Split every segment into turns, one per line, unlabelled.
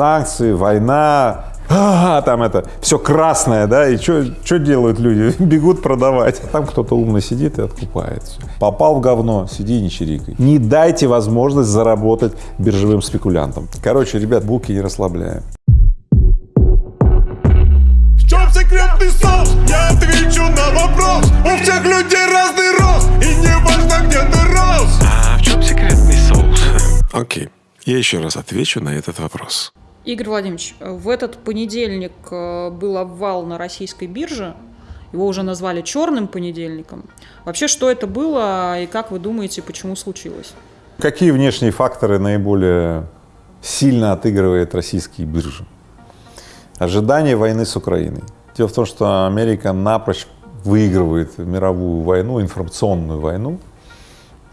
санкции, война, а, там это, все красное, да, и что делают люди? Бегут продавать. Там кто-то умно сидит и откупает все. Попал в говно, сиди и не чирикай. Не дайте возможность заработать биржевым спекулянтам. Короче, ребят, булки не расслабляем.
В чем секретный соус? Я отвечу на вопрос. У всех людей разный рост, и не важно, где ты рос.
А в чем секретный соус? Окей, я еще раз отвечу на этот вопрос.
Игорь Владимирович, в этот понедельник э, был обвал на российской бирже. Его уже назвали черным понедельником. Вообще, что это было и как вы думаете, почему случилось?
Какие внешние факторы наиболее сильно отыгрывает российские биржи? Ожидание войны с Украиной. Дело в том, что Америка напрочь выигрывает мировую войну, информационную войну,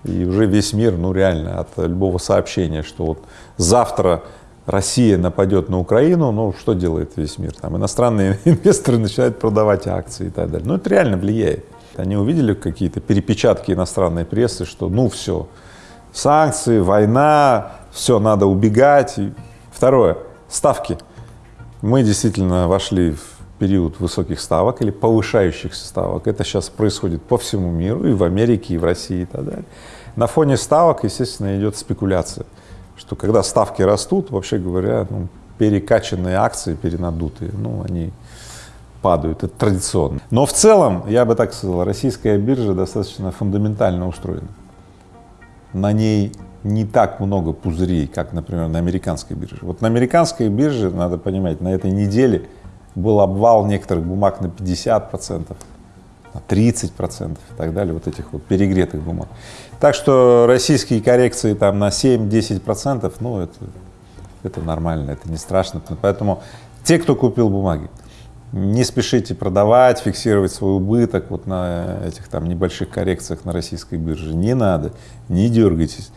и уже весь мир, ну реально, от любого сообщения, что вот завтра Россия нападет на Украину, ну что делает весь мир? Там иностранные инвесторы начинают продавать акции и так далее. Ну это реально влияет. Они увидели какие-то перепечатки иностранной прессы, что ну все, санкции, война, все, надо убегать. Второе, ставки. Мы действительно вошли в период высоких ставок или повышающихся ставок. Это сейчас происходит по всему миру, и в Америке, и в России и так далее. На фоне ставок, естественно, идет спекуляция что когда ставки растут, вообще говоря, ну, перекачанные акции, перенадутые, ну, они падают, это традиционно. Но в целом, я бы так сказал, российская биржа достаточно фундаментально устроена. На ней не так много пузырей, как, например, на американской бирже. Вот на американской бирже, надо понимать, на этой неделе был обвал некоторых бумаг на 50 процентов, 30 процентов и так далее, вот этих вот перегретых бумаг. Так что российские коррекции там на 7-10 процентов, ну это, это нормально, это не страшно. Поэтому те, кто купил бумаги, не спешите продавать, фиксировать свой убыток вот на этих там небольших коррекциях на российской бирже. Не надо, не дергайтесь.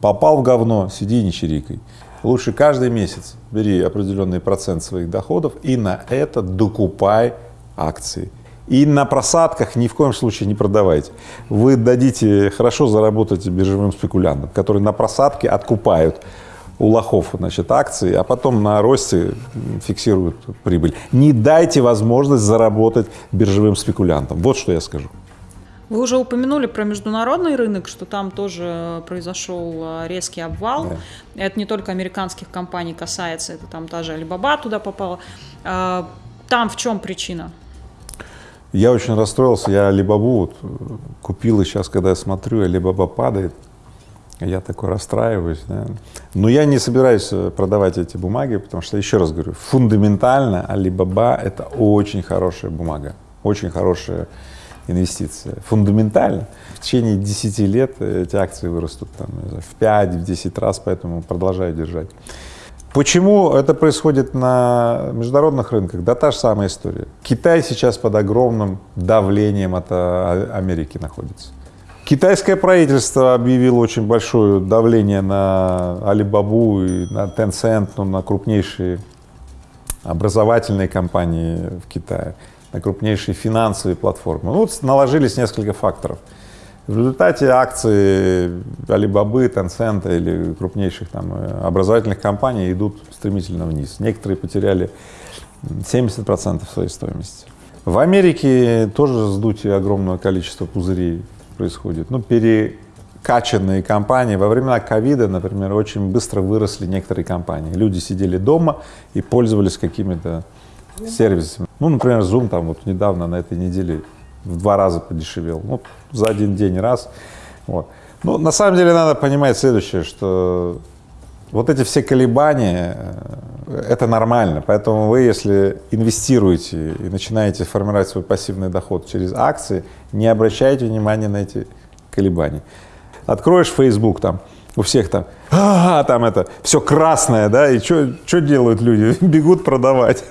Попал в говно, сиди не чирикай. Лучше каждый месяц бери определенный процент своих доходов и на это докупай акции. И на просадках ни в коем случае не продавайте. Вы дадите хорошо заработать биржевым спекулянтам, которые на просадке откупают у лохов значит, акции, а потом на росте фиксируют прибыль. Не дайте возможность заработать биржевым спекулянтам. Вот что я скажу.
Вы уже упомянули про международный рынок, что там тоже произошел а, резкий обвал. Да. Это не только американских компаний касается, это там та же Alibaba туда попала. А, там в чем причина?
Я очень расстроился, я Алибабу вот купил, и сейчас, когда я смотрю, Алибаба падает, я такой расстраиваюсь. Да. Но я не собираюсь э, продавать эти бумаги, потому что, еще раз говорю, фундаментально Алибаба — это очень хорошая бумага, очень хорошая инвестиция. Фундаментально. В течение 10 лет эти акции вырастут там, в 5-10 раз, поэтому продолжаю держать. Почему это происходит на международных рынках? Да та же самая история. Китай сейчас под огромным давлением от а, Америки находится. Китайское правительство объявило очень большое давление на Алибабу и на Tencent, ну, на крупнейшие образовательные компании в Китае, на крупнейшие финансовые платформы. Ну, вот наложились несколько факторов – в результате акции Alibaba, Tencent или крупнейших там э, образовательных компаний идут стремительно вниз. Некоторые потеряли 70% своей стоимости. В Америке тоже сдутие огромного количества пузырей происходит. Ну, перекачанные компании. Во времена ковида, например, очень быстро выросли некоторые компании. Люди сидели дома и пользовались какими-то сервисами. Ну, например, Zoom там вот недавно на этой неделе в два раза подешевел, ну, за один день раз. Вот. Ну, на самом деле надо понимать следующее, что вот эти все колебания, э, это нормально, поэтому вы, если инвестируете и начинаете формировать свой пассивный доход через акции, не обращайте внимания на эти колебания. Откроешь Facebook там, у всех там, а, там это, все красное, да, и что делают люди? Бегут продавать.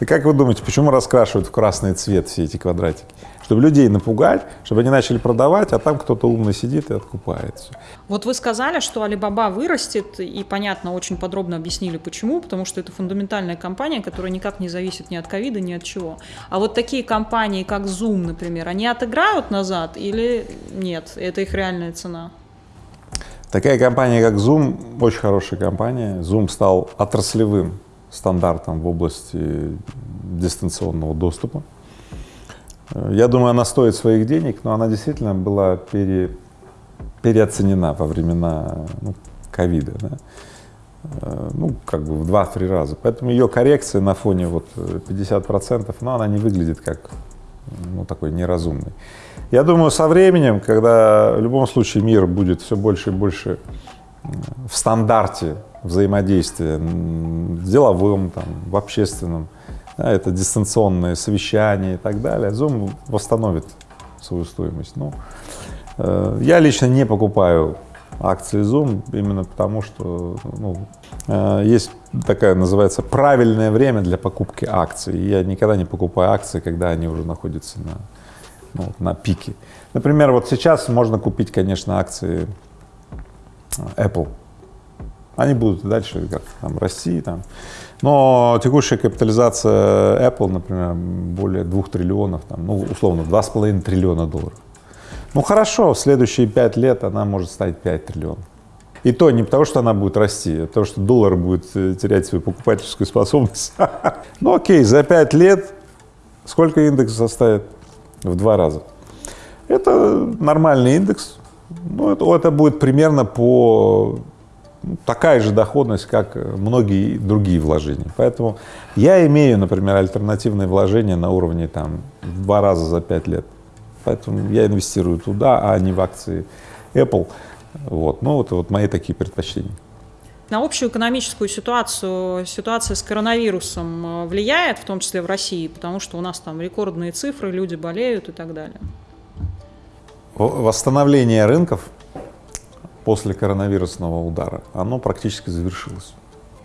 И как вы думаете, почему раскрашивают в красный цвет все эти квадратики? Чтобы людей напугать, чтобы они начали продавать, а там кто-то умный сидит и откупает все.
Вот вы сказали, что Alibaba вырастет, и понятно, очень подробно объяснили почему, потому что это фундаментальная компания, которая никак не зависит ни от ковида, ни от чего. А вот такие компании, как Zoom, например, они отыграют назад или нет? Это их реальная цена?
Такая компания, как Zoom, очень хорошая компания. Zoom стал отраслевым стандартом в области дистанционного доступа. Я думаю, она стоит своих денег, но она действительно была пере, переоценена во времена ну, ковида. Да? Э, ну, как бы в 2-3 раза. Поэтому ее коррекция на фоне вот 50%, но она не выглядит как ну, такой неразумный. Я думаю, со временем, когда в любом случае мир будет все больше и больше в стандарте взаимодействия в деловом, там, в общественном, да, это дистанционные совещания и так далее, Zoom восстановит свою стоимость. Ну, э, я лично не покупаю акции Zoom именно потому, что ну, э, есть такая, называется, правильное время для покупки акций. Я никогда не покупаю акции, когда они уже находятся на, ну, на пике. Например, вот сейчас можно купить, конечно, акции Apple. Они будут дальше как там расти, там. Но текущая капитализация Apple, например, более двух триллионов, там, ну, условно, два с половиной триллиона долларов. Ну хорошо, в следующие пять лет она может стать 5 триллионов. И то не потому, что она будет расти, а потому что доллар будет э, терять свою покупательскую способность. Ну окей, за пять лет сколько индекс составит? В два раза. Это нормальный индекс. Ну, это, это будет примерно по такая же доходность, как многие другие вложения. Поэтому я имею, например, альтернативные вложения на уровне там в два раза за пять лет. Поэтому я инвестирую туда, а не в акции Apple. Вот. Ну, вот, вот мои такие предпочтения.
На общую экономическую ситуацию ситуация с коронавирусом э, влияет, в том числе в России, потому что у нас там рекордные цифры, люди болеют и так далее.
Восстановление рынков после коронавирусного удара, оно практически завершилось.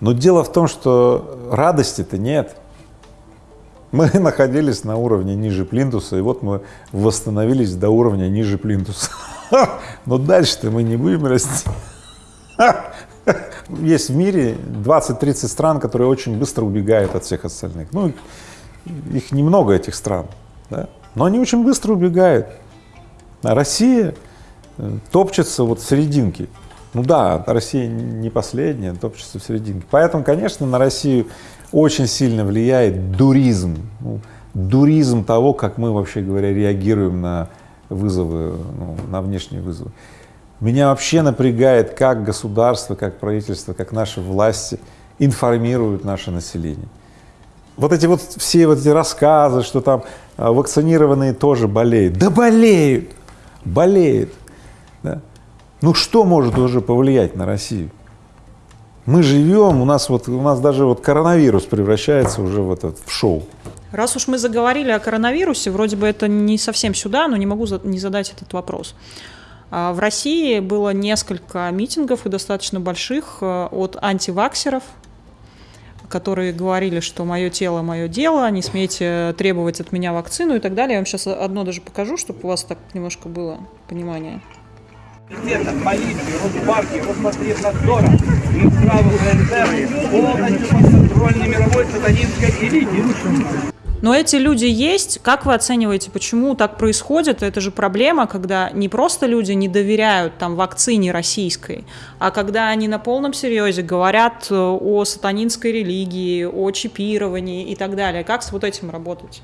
Но дело в том, что радости-то нет. Мы находились на уровне ниже плинтуса, и вот мы восстановились до уровня ниже плинтуса. Но дальше-то мы не будем расти. Есть в мире 20-30 стран, которые очень быстро убегают от всех остальных. Ну, их немного, этих стран, да? но они очень быстро убегают. А Россия топчется вот в серединке. Ну да, Россия не последняя, топчется в серединке. Поэтому, конечно, на Россию очень сильно влияет дуризм. Ну, дуризм того, как мы, вообще говоря, реагируем на вызовы, ну, на внешние вызовы. Меня вообще напрягает, как государство, как правительство, как наши власти информируют наше население. Вот эти вот все вот эти рассказы, что там а, вакцинированные тоже болеют. Да болеют, болеют. Да? Ну что может уже повлиять на Россию? Мы живем, у нас вот, у нас даже вот коронавирус превращается уже в этот, в шоу.
Раз уж мы заговорили о коронавирусе, вроде бы это не совсем сюда, но не могу не задать этот вопрос. А, в России было несколько митингов и достаточно больших э, от антиваксеров, которые говорили, что мое тело, мое дело, не смейте требовать от меня вакцину и так далее. Я вам сейчас одно даже покажу, чтобы у вас так немножко было понимание.
Комитета, полиции, Росгвардии, Роспотребнадзора, Минздрава ФНТ полностью подконтрольны мировой сатанинской элите.
Но эти люди есть. Как вы оцениваете, почему так происходит? Это же проблема, когда не просто люди не доверяют там вакцине российской, а когда они на полном серьезе говорят э, о сатанинской религии, о чипировании и так далее. Как с вот этим работать?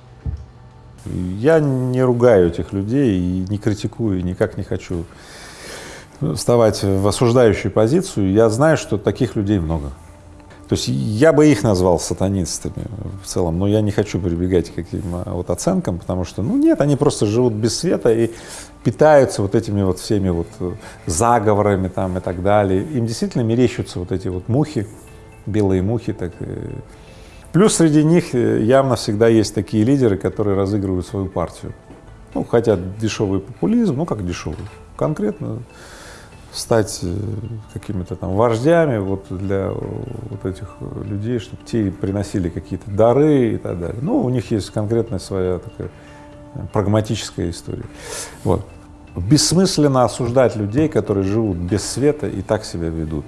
Я не ругаю этих людей и не критикую, и никак не хочу вставать в осуждающую позицию. Я знаю, что таких людей много. То есть я бы их назвал сатанистами в целом, но я не хочу прибегать к каким-то вот оценкам, потому что, ну нет, они просто живут без света и питаются вот этими вот всеми вот заговорами там и так далее. Им действительно мерещатся вот эти вот мухи, белые мухи. Так. Плюс среди них явно всегда есть такие лидеры, которые разыгрывают свою партию. Ну, хотят дешевый популизм, ну как дешевый, конкретно стать э, какими-то там вождями вот для вот этих людей, чтобы те приносили какие-то дары и так далее. Ну, у них есть конкретная своя такая э, прагматическая история. Вот. Бессмысленно осуждать людей, которые живут без света и так себя ведут.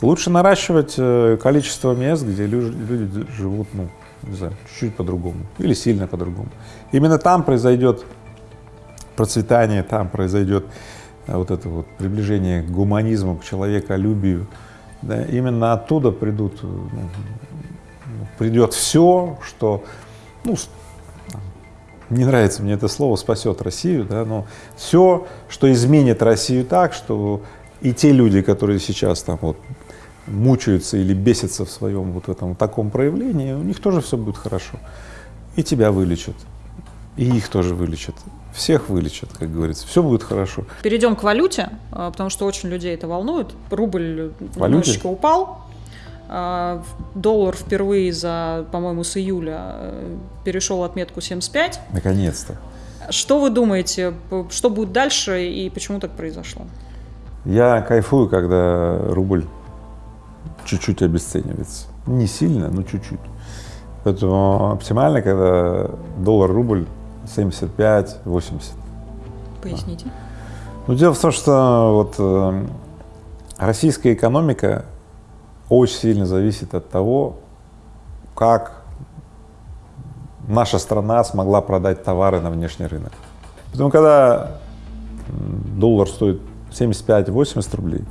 Лучше наращивать э, количество мест, где люди живут, ну, не знаю, чуть-чуть по-другому или сильно по-другому. Именно там произойдет процветание, там произойдет вот это вот приближение к гуманизму, к человеколюбию, да, именно оттуда придут, э, ну, придет все, что, ну, не нравится мне это слово, спасет Россию, да, но все, что изменит Россию так, что и те люди, которые сейчас там вот мучаются или бесятся в своем вот этом таком проявлении, у них тоже все будет хорошо. И тебя вылечат, и их тоже вылечат, всех вылечат, как говорится, все будет хорошо.
Перейдем к валюте, а, потому что очень людей это волнует. Рубль
Валюте?
немножечко упал. а, Доллар впервые за, по-моему, с июля э, перешел отметку 75.
Наконец-то.
Что вы думаете, что будет дальше и почему так произошло?
Я кайфую, когда рубль чуть-чуть обесценивается. Не сильно, но чуть-чуть. Поэтому оптимально, когда доллар-рубль 75-80.
Поясните.
Ну, дело в том, что вот э, российская экономика очень сильно зависит от того, как наша страна смогла продать товары на внешний рынок. Поэтому, когда доллар стоит 75-80 рублей,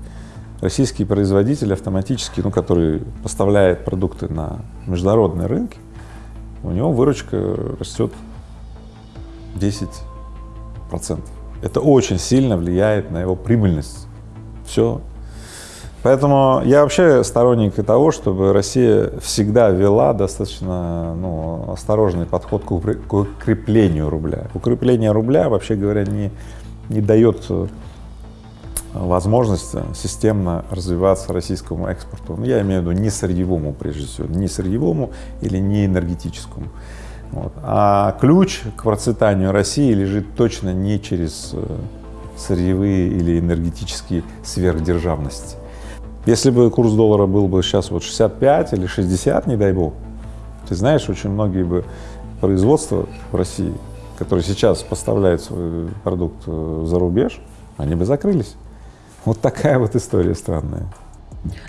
российский производитель автоматически, ну, который поставляет продукты на международные рынки, у него выручка растет 10 процентов. Это очень сильно влияет на его прибыльность. Все. Поэтому я вообще сторонник того, чтобы Россия всегда вела достаточно ну, осторожный подход к укреплению рубля. Укрепление рубля, вообще говоря, не, не дает э, возможность системно развиваться российскому экспорту. Ну, я имею в виду не сырьевому, прежде всего, не сырьевому или не энергетическому. Вот. А ключ к процветанию России лежит точно не через э, сырьевые или энергетические сверхдержавности. Если бы курс доллара был бы сейчас вот 65 или 60, не дай бог, ты знаешь, очень многие бы производства в России, которые сейчас поставляют свой продукт э, за рубеж, они бы закрылись. Вот такая вот история странная.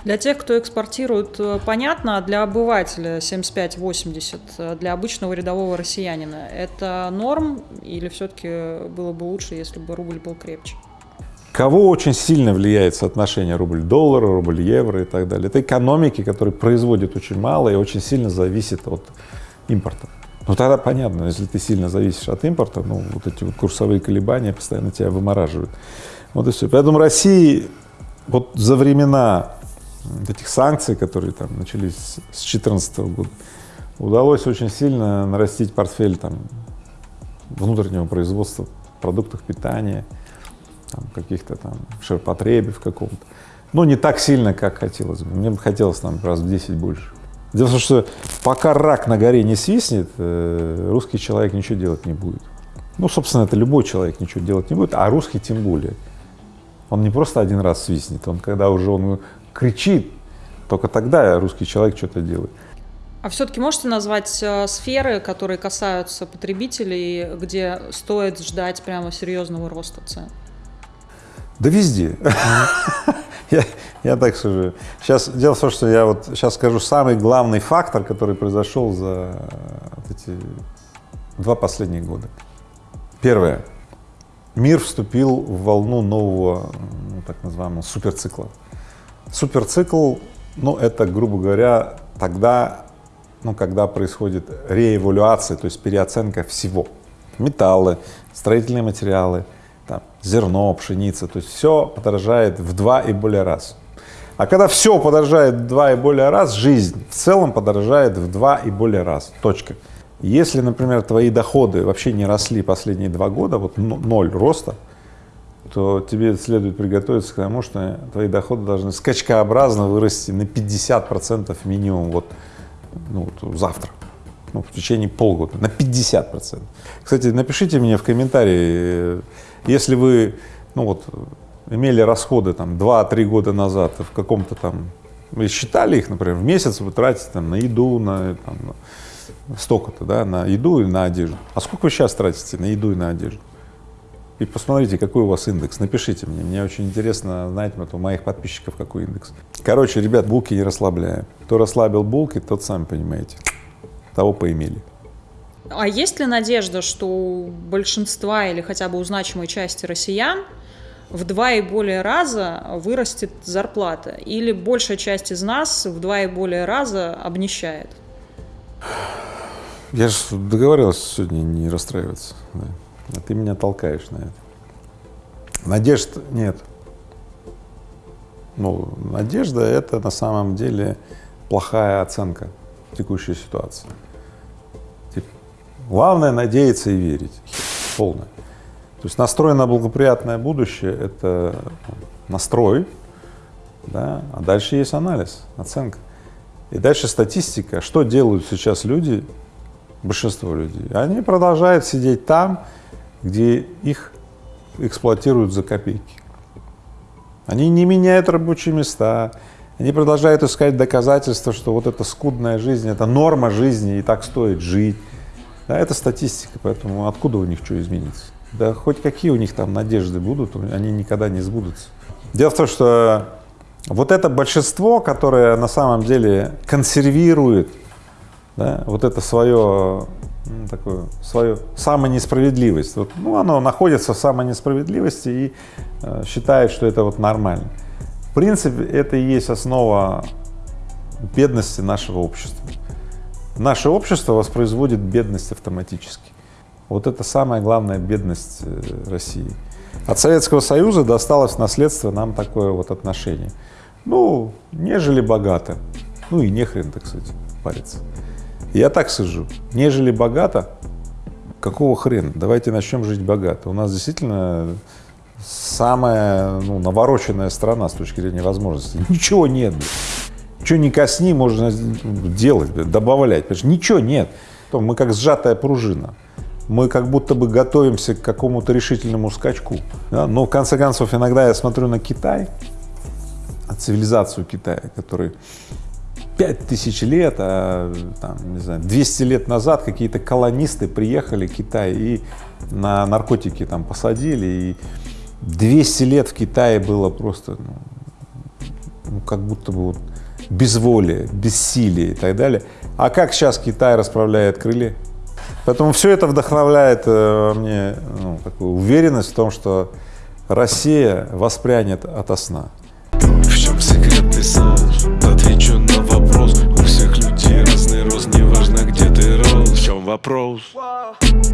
Для тех, кто экспортирует, э, понятно, а для обывателя 75-80, э, для обычного рядового россиянина, это норм или все-таки было бы лучше, если бы рубль был крепче?
Кого очень сильно влияет соотношение рубль-доллар, рубль-евро и так далее? Это экономики, которые производят очень мало и очень сильно зависит от импорта. Ну тогда понятно, если ты сильно зависишь от импорта, ну вот эти вот курсовые колебания постоянно тебя вымораживают. Вот и все. Поэтому России вот за времена этих санкций, которые там начались с 2014 года, удалось очень сильно нарастить портфель там внутреннего производства продуктов питания, каких-то там ширпотребе в каком-то. Но не так сильно, как хотелось бы. Мне бы хотелось там раз в 10 больше. Дело в том, что пока рак на горе не свистнет, э, русский человек ничего делать не будет. Ну, собственно, это любой человек ничего делать не будет, а русский тем более. Он не просто один раз свистнет, он когда уже он кричит, только тогда русский человек что-то делает.
А все-таки можете назвать э, сферы, которые касаются потребителей, где стоит ждать прямо серьезного роста цен?
Да везде. Я, я так скажу. Сейчас дело в том, что я вот сейчас скажу самый главный фактор, который произошел за вот эти два последних года. Первое. Мир вступил в волну нового, ну, так называемого суперцикла. Суперцикл, ну, это, грубо говоря, тогда, ну, когда происходит реэвалюация, то есть переоценка всего. Металлы, строительные материалы, там, зерно, пшеница, то есть все подорожает в два и более раз. А когда все подорожает в два и более раз, жизнь в целом подорожает в два и более раз. Точка. Если, например, твои доходы вообще не росли последние два года, вот ноль роста, то тебе следует приготовиться к тому, что твои доходы должны скачкообразно вырасти на 50% минимум вот, ну, вот завтра, ну, в течение полгода, на 50%. Кстати, напишите мне в комментарии, э, если вы, ну вот, имели расходы там 2-3 года назад в каком-то там, вы считали их, например, в месяц вы тратите там на еду, на, там, столько-то, да, на еду и на одежду. А сколько вы сейчас тратите на еду и на одежду? И посмотрите, какой у вас индекс. Напишите мне, мне очень интересно знать вот у моих подписчиков какой индекс. Короче, ребят, булки не расслабляем. Кто расслабил булки, тот, сами понимаете, того поимели.
А есть ли надежда, что у большинства или хотя бы у значимой части россиян в два и более раза вырастет зарплата? Или большая часть из нас в два и более раза обнищает?
Я же договорился сегодня не расстраиваться. да. А ты меня толкаешь на это. Надежд нет. Ну, надежда – это на самом деле плохая оценка текущей ситуации. Главное – надеяться и верить. Полное. То есть настрой на благоприятное будущее – это ну, настрой, да, а дальше есть анализ, оценка. И дальше статистика. Что делают сейчас люди, большинство людей? Они продолжают сидеть там, где их эксплуатируют за копейки. Они не меняют рабочие места, они продолжают искать доказательства, что вот эта скудная жизнь, это норма жизни, и так стоит жить. Да, это статистика, поэтому откуда у них что изменится? Да хоть какие у них там надежды будут, они никогда не сбудутся. Дело в том, что вот это большинство, которое на самом деле консервирует да, вот это свое ну, такое, свою самонесправедливость. Вот, ну, оно находится в самонесправедливости и э, считает, что это вот нормально. В принципе, это и есть основа бедности нашего общества. Наше общество воспроизводит бедность автоматически. Вот это самая главная бедность э, России. От Советского Союза досталось в наследство нам такое вот отношение. Ну, нежели богато, ну и нехрен, так сказать, париться. Я так сижу, нежели богато, какого хрена? Давайте начнем жить богато. У нас действительно самая ну, навороченная страна с точки зрения возможностей. Ничего нет. блядь. Что ни косни, можно делать, добавлять. Что ничего нет. Мы как сжатая пружина. Мы как будто бы готовимся к какому-то решительному скачку. да. Но в конце концов, иногда я смотрю на Китай, цивилизацию Китая, который пять тысяч лет, а, там, не знаю, 200 лет назад какие-то колонисты приехали в Китай и на наркотики там посадили, и 200 лет в Китае было просто, ну, ну, как будто бы вот безволие, бессилие и так далее. А как сейчас Китай расправляет крылья? Поэтому все это вдохновляет э, мне ну, такую уверенность в том, что Россия воспрянет ото сна.
Вопрос?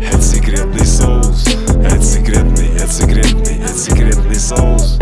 Это секретный соус Это секретный, это секретный, это секретный соус